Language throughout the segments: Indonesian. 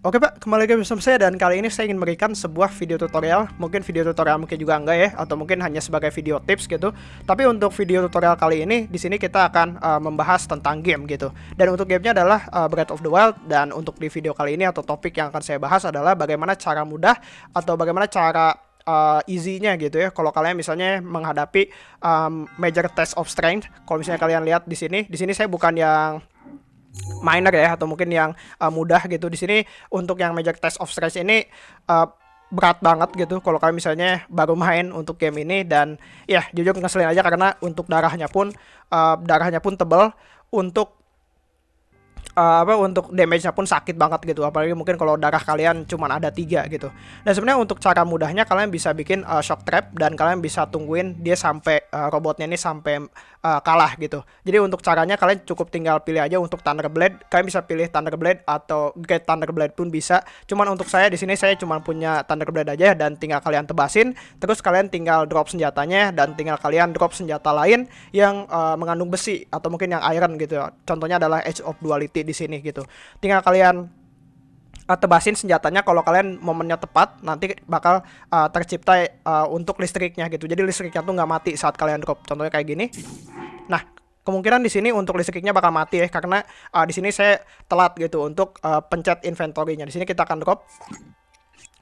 Oke Pak, kembali lagi bersama saya dan kali ini saya ingin memberikan sebuah video tutorial. Mungkin video tutorial mungkin juga enggak ya Atau mungkin hanya sebagai video tips gitu. Tapi untuk video tutorial kali ini di sini kita akan uh, membahas tentang game gitu. Dan untuk gamenya adalah uh, Breath of the Wild Dan untuk di video kali ini atau topik yang akan saya bahas adalah Bagaimana cara mudah atau bagaimana cara uh, easy-nya gitu ya. Kalau kalian misalnya menghadapi um, major test of strength, kalau misalnya kalian lihat di sini, di sini saya bukan yang minor ya atau mungkin yang uh, mudah gitu. Di sini untuk yang major test of stress ini uh, berat banget gitu. Kalau kalian misalnya baru main untuk game ini dan ya jujur ngeselin aja karena untuk darahnya pun uh, darahnya pun tebal untuk uh, apa untuk damage-nya pun sakit banget gitu. Apalagi mungkin kalau darah kalian cuma ada tiga gitu. Dan sebenarnya untuk cara mudahnya kalian bisa bikin uh, shock trap dan kalian bisa tungguin dia sampai uh, robotnya ini sampai uh, kalah gitu. Jadi untuk caranya kalian cukup tinggal pilih aja untuk Thunder Blade kalian bisa pilih Thunder Blade atau Great Thunder Blade pun bisa. Cuman untuk saya di sini saya cuma punya Thunder Blade aja dan tinggal kalian tebasin. Terus kalian tinggal drop senjatanya dan tinggal kalian drop senjata lain yang uh, mengandung besi atau mungkin yang iron gitu. Contohnya adalah Edge of Duality di sini gitu. Tinggal kalian uh, tebasin senjatanya kalau kalian momennya tepat nanti bakal uh, tercipta uh, untuk listriknya gitu. Jadi listriknya tuh nggak mati saat kalian drop. Contohnya kayak gini. Nah, kemungkinan di sini untuk listriknya bakal mati ya karena uh, di sini saya telat gitu untuk uh, pencet inventory-nya. Di sini kita akan drop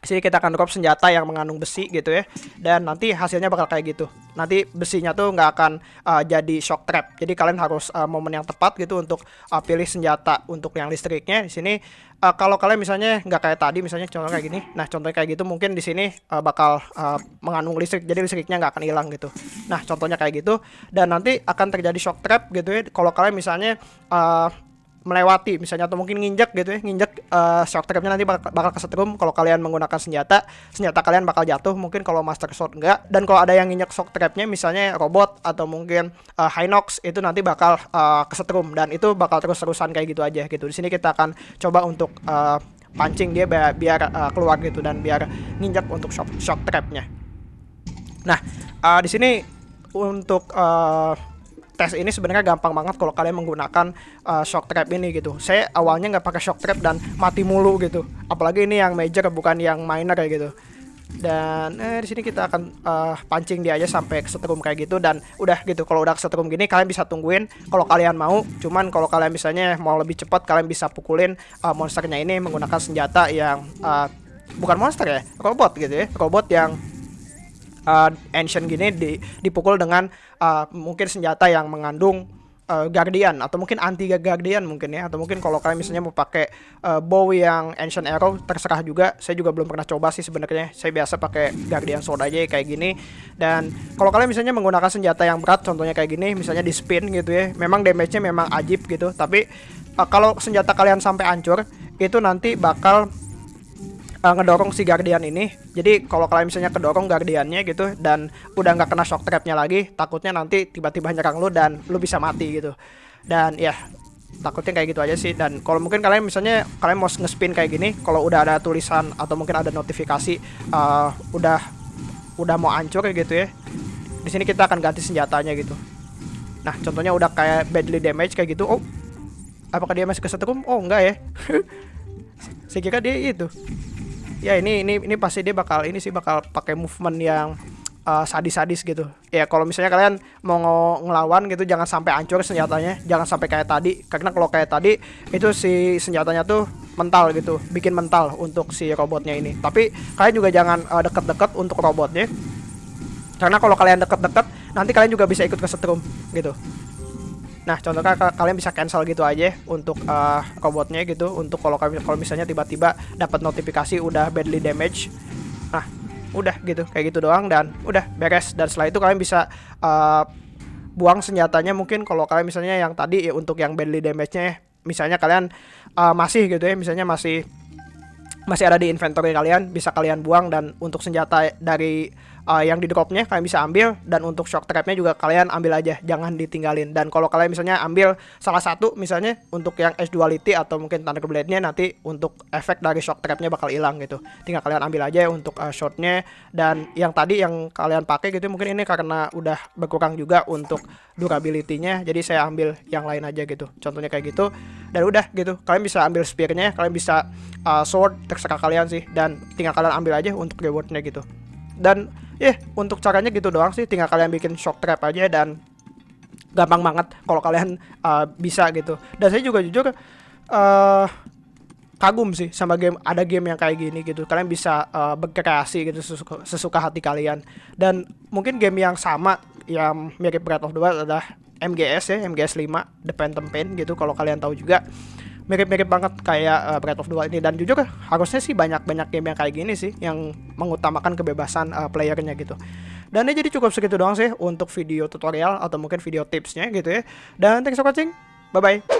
sini kita akan drop senjata yang mengandung besi gitu ya. Dan nanti hasilnya bakal kayak gitu. Nanti besinya tuh nggak akan uh, jadi shock trap. Jadi kalian harus uh, momen yang tepat gitu untuk uh, pilih senjata untuk yang listriknya. Di sini uh, kalau kalian misalnya nggak kayak tadi misalnya contoh kayak gini. Nah contohnya kayak gitu mungkin di sini uh, bakal uh, mengandung listrik. Jadi listriknya nggak akan hilang gitu. Nah contohnya kayak gitu. Dan nanti akan terjadi shock trap gitu ya. Kalau kalian misalnya uh, melewati misalnya atau mungkin nginjek gitu ya nginjek uh, shock trapnya nanti bakal, bakal kesetrum. Kalau kalian menggunakan senjata senjata kalian bakal jatuh mungkin kalau master sword enggak. Dan kalau ada yang nginjek shock trapnya misalnya robot atau mungkin uh, Hinox itu nanti bakal uh, kesetrum. Dan itu bakal terus terusan kayak gitu aja gitu. Di sini kita akan coba untuk uh, pancing dia biar, biar uh, keluar gitu dan biar nginjek untuk shock, shock trapnya. Nah uh, di sini untuk uh, tes ini sebenarnya gampang banget kalau kalian menggunakan uh, shock trap ini gitu. Saya awalnya nggak pakai shock trap dan mati mulu gitu. Apalagi ini yang major bukan yang minor kayak gitu. Dan eh, di sini kita akan uh, pancing dia aja sampai kesetrum kayak gitu dan udah gitu. Kalau udah kesetrum gini kalian bisa tungguin kalau kalian mau. Cuman kalau kalian misalnya mau lebih cepat kalian bisa pukulin uh, monsternya ini menggunakan senjata yang uh, bukan monster ya, robot gitu ya. Robot yang uh, ancient gini di, dipukul dengan uh, mungkin senjata yang mengandung uh, guardian atau mungkin anti guardian mungkin ya. Atau mungkin kalau kalian misalnya mau pakai uh, bow yang ancient arrow terserah juga. Saya juga belum pernah coba sih sebenarnya. Saya biasa pakai guardian sword aja kayak gini. Dan kalau kalian misalnya menggunakan senjata yang berat contohnya kayak gini misalnya di spin gitu ya memang damage-nya memang ajib gitu. Tapi uh, kalau senjata kalian sampai hancur itu nanti bakal uh, ngedorong si Guardian ini. Jadi kalau kalian misalnya kedorong Guardiannya gitu dan udah nggak kena shock trapnya lagi, takutnya nanti tiba-tiba nyerang lu dan lu bisa mati gitu. Dan ya takutnya kayak gitu aja sih. Dan kalau mungkin kalian misalnya kalian mau ngespin kayak gini kalau udah ada tulisan atau mungkin ada notifikasi uh, udah udah mau hancur gitu ya di sini kita akan ganti senjatanya gitu. Nah contohnya udah kayak badly damage kayak gitu oh apakah dia masih kesetrum oh enggak ya. Saya kira dia itu ya ini ini ini pasti dia bakal ini sih bakal pakai movement yang uh, sadis-sadis gitu. Ya kalau misalnya kalian mau ngelawan gitu jangan sampai hancur senjatanya, jangan sampai kayak tadi. Karena kalau kayak tadi itu si senjatanya tuh mental gitu, bikin mental untuk si robotnya ini. Tapi kalian juga jangan uh, deket-deket untuk robotnya. Karena kalau kalian deket-deket nanti kalian juga bisa ikut ke setrum gitu. Nah, contohnya kalian bisa cancel gitu aja untuk uh, robotnya gitu untuk kalau kalau misalnya tiba-tiba dapat notifikasi udah badly damage. Nah, udah gitu kayak gitu doang dan udah beres dan setelah itu kalian bisa uh, buang senjatanya mungkin kalau kalian misalnya yang tadi ya untuk yang badly damage-nya misalnya kalian uh, masih gitu ya misalnya masih masih ada di inventory kalian bisa kalian buang dan untuk senjata dari uh, yang di dropnya kalian bisa ambil dan untuk shock trapnya juga kalian ambil aja jangan ditinggalin. Dan kalau kalian misalnya ambil salah satu misalnya untuk yang S duality atau mungkin thunder blade nya nanti untuk efek dari shock trapnya bakal hilang gitu. Tinggal kalian ambil aja untuk uh, shotnya dan yang tadi yang kalian pakai gitu mungkin ini karena udah berkurang juga untuk durability-nya jadi saya ambil yang lain aja gitu. Contohnya kayak gitu dan udah gitu. Kalian bisa ambil spear-nya kalian bisa uh, sword terserah kalian sih. Dan tinggal kalian ambil aja untuk rewardnya gitu. Dan ya yeah, untuk caranya gitu doang sih. Tinggal kalian bikin shock trap aja dan gampang banget kalau kalian uh, bisa gitu. Dan saya juga jujur uh, kagum sih sama game ada game yang kayak gini gitu. Kalian bisa uh, berkreasi gitu sesuka, sesuka hati kalian. Dan mungkin game yang sama yang mirip Breath of the Wild adalah MGS ya MGS 5 The Phantom Pain gitu kalau kalian tahu juga mirip-mirip banget kayak uh, Breath of the Wild ini dan jujur harusnya sih banyak-banyak game yang kayak gini sih yang mengutamakan kebebasan uh, playernya gitu. Dan ini jadi cukup segitu doang sih untuk video tutorial atau mungkin video tipsnya gitu ya. Dan thanks for watching. Bye bye.